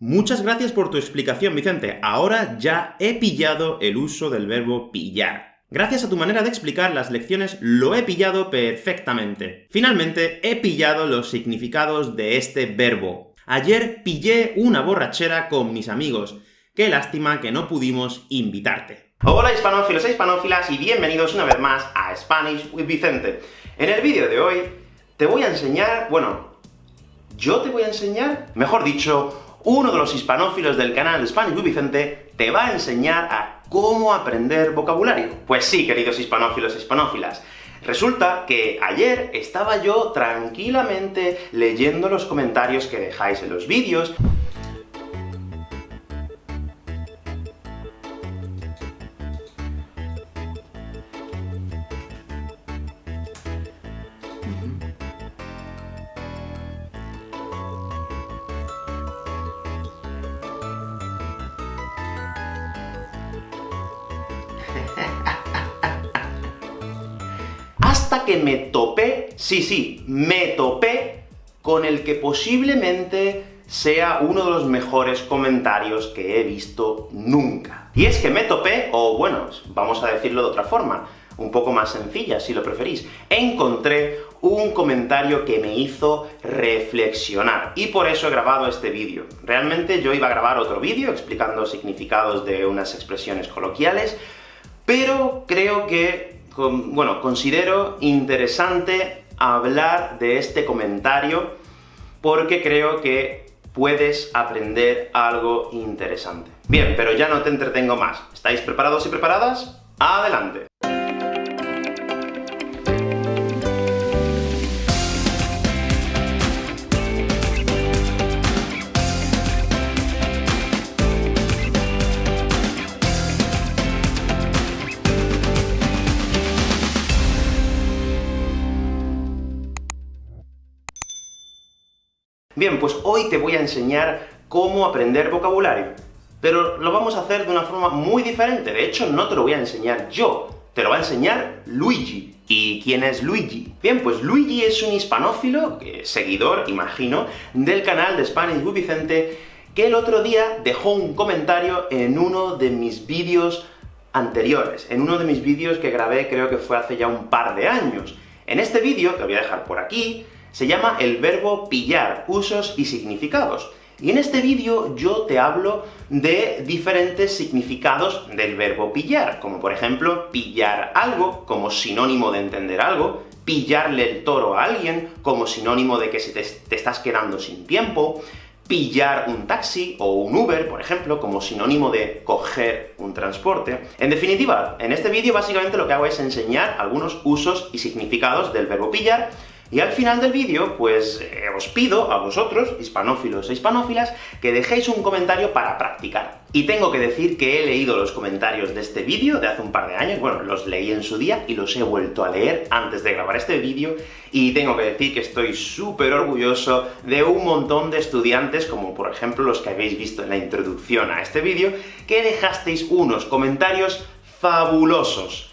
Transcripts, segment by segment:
Muchas gracias por tu explicación, Vicente. Ahora ya he pillado el uso del verbo pillar. Gracias a tu manera de explicar las lecciones lo he pillado perfectamente. Finalmente, he pillado los significados de este verbo. Ayer pillé una borrachera con mis amigos. Qué lástima que no pudimos invitarte. Hola hispanófilos e hispanófilas, y bienvenidos una vez más a Spanish with Vicente. En el vídeo de hoy te voy a enseñar, bueno, yo te voy a enseñar, mejor dicho, uno de los hispanófilos del canal Spanish with Vicente te va a enseñar a cómo aprender vocabulario. Pues sí, queridos hispanófilos e hispanófilas, Resulta que ayer estaba yo tranquilamente leyendo los comentarios que dejáis en los vídeos, que me topé, sí, sí, me topé con el que posiblemente sea uno de los mejores comentarios que he visto nunca. Y es que me topé, o bueno, vamos a decirlo de otra forma, un poco más sencilla, si lo preferís. Encontré un comentario que me hizo reflexionar, y por eso he grabado este vídeo. Realmente yo iba a grabar otro vídeo explicando significados de unas expresiones coloquiales, pero creo que bueno, considero interesante hablar de este comentario, porque creo que puedes aprender algo interesante. Bien, pero ya no te entretengo más. ¿Estáis preparados y preparadas? ¡Adelante! Bien, pues hoy te voy a enseñar cómo aprender vocabulario, pero lo vamos a hacer de una forma muy diferente. De hecho, no te lo voy a enseñar yo, te lo va a enseñar Luigi. ¿Y quién es Luigi? Bien, pues Luigi es un hispanófilo, seguidor, imagino, del canal de Spanish with Vicente, que el otro día dejó un comentario en uno de mis vídeos anteriores, en uno de mis vídeos que grabé creo que fue hace ya un par de años. En este vídeo, que voy a dejar por aquí, se llama el verbo pillar, usos y significados. Y en este vídeo yo te hablo de diferentes significados del verbo pillar, como por ejemplo, pillar algo, como sinónimo de entender algo, pillarle el toro a alguien, como sinónimo de que te, te estás quedando sin tiempo, pillar un taxi o un Uber, por ejemplo, como sinónimo de coger un transporte. En definitiva, en este vídeo básicamente lo que hago es enseñar algunos usos y significados del verbo pillar, y al final del vídeo, pues eh, os pido a vosotros, hispanófilos e hispanófilas, que dejéis un comentario para practicar. Y tengo que decir que he leído los comentarios de este vídeo de hace un par de años, bueno, los leí en su día y los he vuelto a leer antes de grabar este vídeo, y tengo que decir que estoy súper orgulloso de un montón de estudiantes, como por ejemplo los que habéis visto en la introducción a este vídeo, que dejasteis unos comentarios fabulosos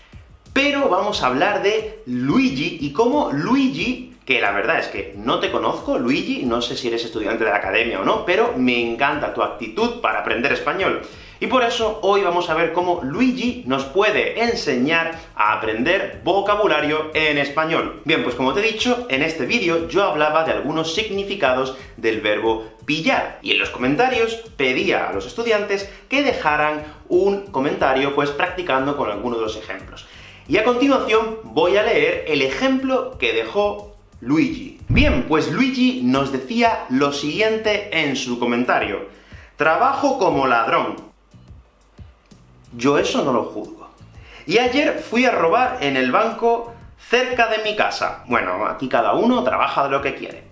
pero vamos a hablar de Luigi, y cómo Luigi, que la verdad es que no te conozco, Luigi, no sé si eres estudiante de la academia o no, pero me encanta tu actitud para aprender español. Y por eso hoy vamos a ver cómo Luigi nos puede enseñar a aprender vocabulario en español. Bien, pues como te he dicho, en este vídeo yo hablaba de algunos significados del verbo pillar, y en los comentarios pedía a los estudiantes que dejaran un comentario, pues practicando con alguno de los ejemplos. Y a continuación voy a leer el ejemplo que dejó Luigi. Bien, pues Luigi nos decía lo siguiente en su comentario. Trabajo como ladrón. Yo eso no lo juzgo. Y ayer fui a robar en el banco cerca de mi casa. Bueno, aquí cada uno trabaja de lo que quiere.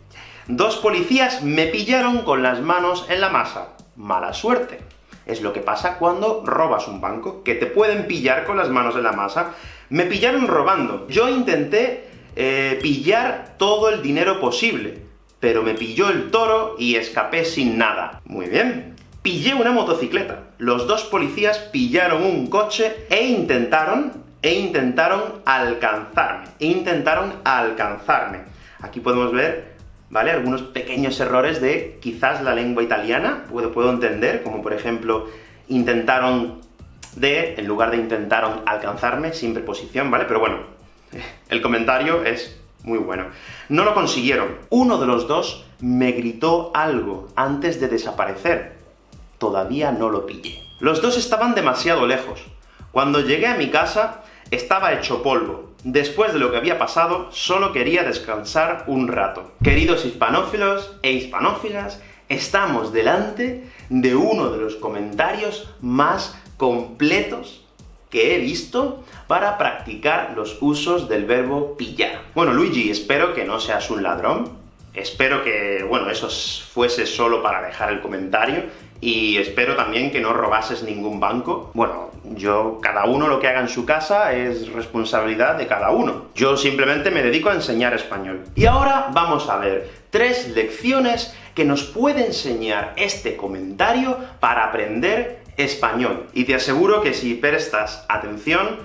Dos policías me pillaron con las manos en la masa. Mala suerte. Es lo que pasa cuando robas un banco, que te pueden pillar con las manos en la masa. Me pillaron robando. Yo intenté eh, pillar todo el dinero posible, pero me pilló el toro y escapé sin nada. Muy bien. Pillé una motocicleta. Los dos policías pillaron un coche e intentaron, e intentaron alcanzarme. E intentaron alcanzarme. Aquí podemos ver ¿vale? Algunos pequeños errores de quizás la lengua italiana, puedo, puedo entender, como por ejemplo, intentaron de, en lugar de intentaron alcanzarme, sin preposición, ¿vale? Pero bueno, el comentario es muy bueno. No lo consiguieron. Uno de los dos me gritó algo antes de desaparecer. Todavía no lo pillé. Los dos estaban demasiado lejos. Cuando llegué a mi casa, estaba hecho polvo. Después de lo que había pasado, solo quería descansar un rato. Queridos hispanófilos e hispanófilas, estamos delante de uno de los comentarios más completos que he visto para practicar los usos del verbo pillar. Bueno, Luigi, espero que no seas un ladrón, espero que, bueno, eso fuese solo para dejar el comentario, y espero también que no robases ningún banco. Bueno, yo, cada uno lo que haga en su casa es responsabilidad de cada uno. Yo simplemente me dedico a enseñar español. Y ahora vamos a ver tres lecciones que nos puede enseñar este comentario para aprender español. Y te aseguro que si prestas atención,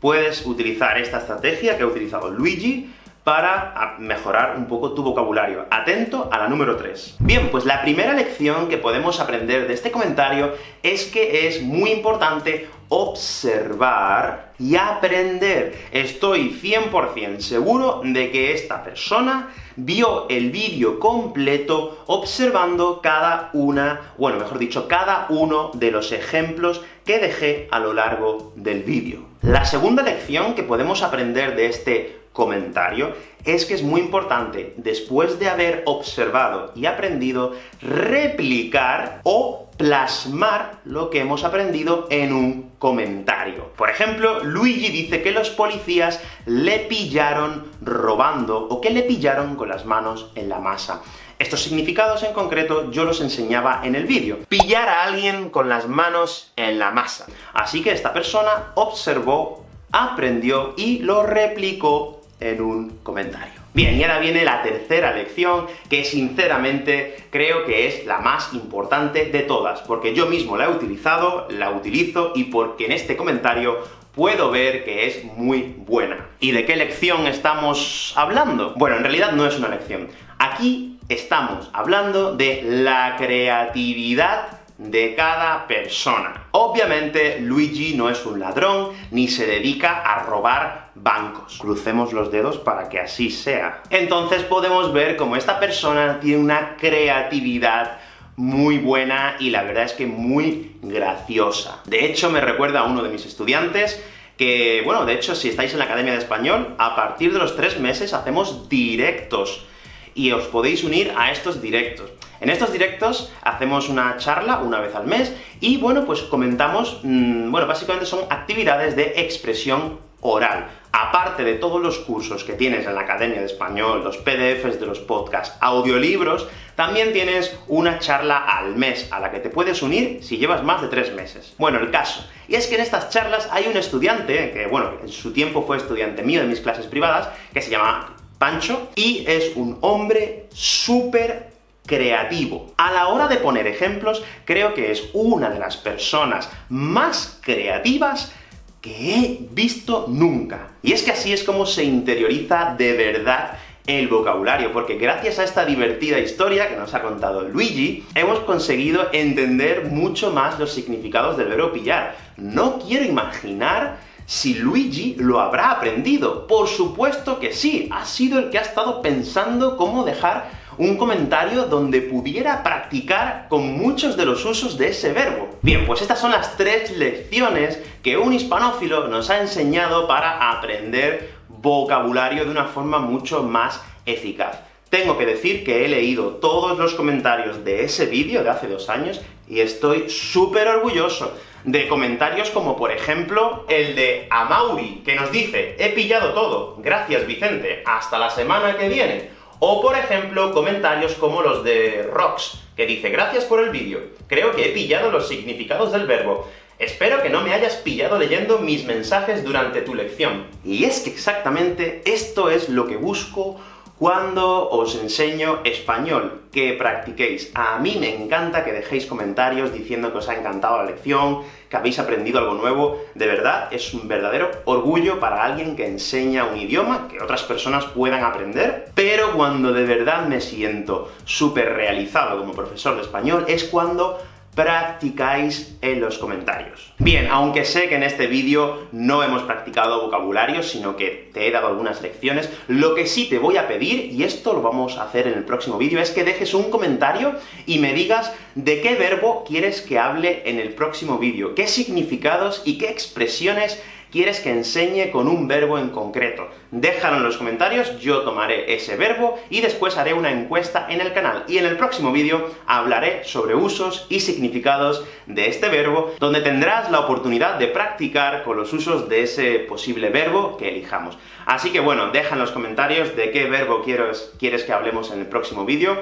puedes utilizar esta estrategia que ha utilizado Luigi para mejorar un poco tu vocabulario. Atento a la número 3. Bien, pues la primera lección que podemos aprender de este comentario es que es muy importante observar y aprender. Estoy 100% seguro de que esta persona vio el vídeo completo observando cada una, bueno, mejor dicho, cada uno de los ejemplos que dejé a lo largo del vídeo. La segunda lección que podemos aprender de este comentario es que es muy importante, después de haber observado y aprendido, replicar o plasmar lo que hemos aprendido en un comentario. Por ejemplo, Luigi dice que los policías le pillaron robando, o que le pillaron con las manos en la masa. Estos significados en concreto yo los enseñaba en el vídeo. Pillar a alguien con las manos en la masa. Así que esta persona observó, aprendió y lo replicó en un comentario. Bien, y ahora viene la tercera lección, que sinceramente creo que es la más importante de todas, porque yo mismo la he utilizado, la utilizo, y porque en este comentario puedo ver que es muy buena. ¿Y de qué lección estamos hablando? Bueno, en realidad no es una lección. Aquí estamos hablando de la creatividad de cada persona. Obviamente, Luigi no es un ladrón, ni se dedica a robar bancos. Crucemos los dedos para que así sea. Entonces podemos ver cómo esta persona tiene una creatividad muy buena, y la verdad es que muy graciosa. De hecho, me recuerda a uno de mis estudiantes, que, bueno, de hecho, si estáis en la Academia de Español, a partir de los tres meses hacemos directos, y os podéis unir a estos directos. En estos directos hacemos una charla una vez al mes, y bueno, pues comentamos, mm, bueno, básicamente son actividades de expresión oral. Aparte de todos los cursos que tienes en la Academia de Español, los PDFs de los podcasts, audiolibros, también tienes una charla al mes, a la que te puedes unir si llevas más de tres meses. Bueno, el caso, y es que en estas charlas hay un estudiante, que bueno, en su tiempo fue estudiante mío de mis clases privadas, que se llama Pancho, y es un hombre súper creativo. A la hora de poner ejemplos, creo que es una de las personas más creativas que he visto nunca. Y es que así es como se interioriza de verdad el vocabulario, porque gracias a esta divertida historia que nos ha contado Luigi, hemos conseguido entender mucho más los significados del verbo pillar. No quiero imaginar si Luigi lo habrá aprendido. Por supuesto que sí, ha sido el que ha estado pensando cómo dejar un comentario donde pudiera practicar con muchos de los usos de ese verbo. Bien, pues estas son las tres lecciones que un hispanófilo nos ha enseñado para aprender vocabulario de una forma mucho más eficaz. Tengo que decir que he leído todos los comentarios de ese vídeo de hace dos años, y estoy súper orgulloso de comentarios como, por ejemplo, el de Amauri, que nos dice «He pillado todo, gracias Vicente, hasta la semana que viene». O, por ejemplo, comentarios como los de Rox, que dice «Gracias por el vídeo, creo que he pillado los significados del verbo. Espero que no me hayas pillado leyendo mis mensajes durante tu lección». Y es que exactamente esto es lo que busco cuando os enseño español, que practiquéis. A mí me encanta que dejéis comentarios diciendo que os ha encantado la lección, que habéis aprendido algo nuevo. De verdad, es un verdadero orgullo para alguien que enseña un idioma, que otras personas puedan aprender, pero cuando de verdad me siento súper realizado como profesor de español, es cuando practicáis en los comentarios. Bien, aunque sé que en este vídeo no hemos practicado vocabulario, sino que te he dado algunas lecciones, lo que sí te voy a pedir, y esto lo vamos a hacer en el próximo vídeo, es que dejes un comentario y me digas de qué verbo quieres que hable en el próximo vídeo, qué significados y qué expresiones quieres que enseñe con un verbo en concreto. Déjalo en los comentarios, yo tomaré ese verbo, y después haré una encuesta en el canal. Y en el próximo vídeo hablaré sobre usos y significados de este verbo, donde tendrás la oportunidad de practicar con los usos de ese posible verbo que elijamos. Así que bueno, deja en los comentarios de qué verbo quieres, quieres que hablemos en el próximo vídeo.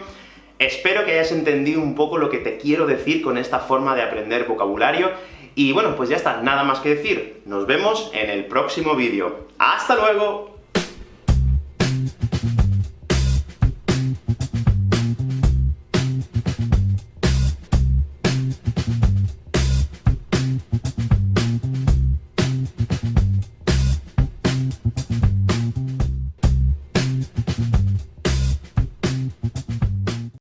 Espero que hayas entendido un poco lo que te quiero decir con esta forma de aprender vocabulario, y bueno, pues ya está, nada más que decir. Nos vemos en el próximo vídeo. ¡Hasta luego!